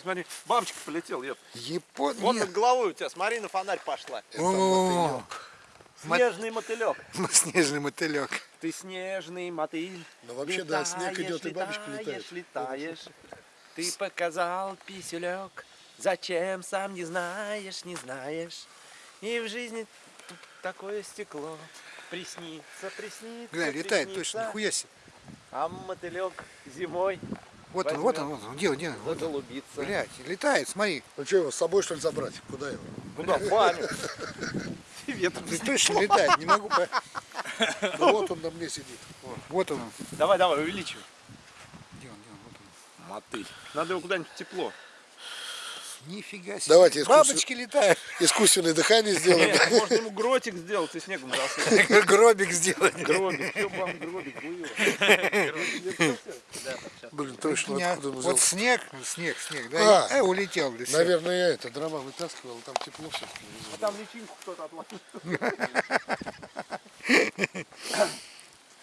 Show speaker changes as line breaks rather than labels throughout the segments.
смотри, смотри. Бабочка полетела.
Япон...
Вот над головой у тебя, смотри, на фонарь пошла.
О,
Снежный мотылек.
снежный мотылек.
Ты снежный мотыль.
Ну, вообще, да, снег идет, и бабочка летает.
летаешь. Ты показал писелек. Зачем, сам не знаешь, не знаешь. И в жизни такое стекло. Приснится, приснится,
Гля, летает точно, нихуя себе.
А мотылек зимой
Вот он, вот он, вот он, где он, где он? Вот
заголубится.
Блядь, летает, смотри.
Ну что, его с собой что ли забрать? Куда его?
Куда? В баню. Ветром
Ты точно летает, не могу.
Да вот он на мне сидит.
Вот он.
Давай, давай, увеличивай.
Где он, где он? Вот он.
Мотыль. Надо его куда-нибудь тепло.
Нифига себе.
Давайте искусственно-
Бабочки летают.
Искусственное дыхание сделаем.
Нет, можно ему гротик сделать и снегом засыпать.
Гробик сделать.
Гробик, все вам гробик.
Блин, точно,
Не,
откуда он
Вот снег, снег, снег, да?
А.
Э, улетел. всё.
Наверное, я это дрова вытаскивал, там тепло все.
Там личинку кто-то отложил.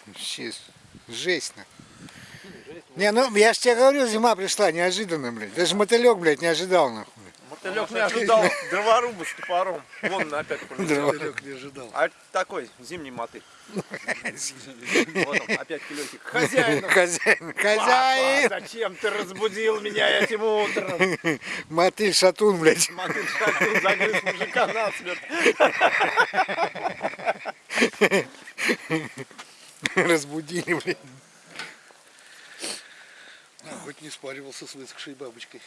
Вообще, жесть. на. Не, ну я ж тебе говорю, зима пришла неожиданно, блядь. Даже мотылек, блядь, не ожидал, нахуй.
Мотылек не ожидал дроворуба с топором. Вон опять полетел.
Далек не ожидал.
А такой зимний мотыль. Вот он, опять килетик. Хозяин.
Хозяин, хозяин.
зачем ты разбудил меня этим утром?
Мотыль шатун, блядь.
Мотыль шатун загрыз мужика насмерть.
Разбудили, блядь.
Хоть не спаривался с высохшей бабочкой.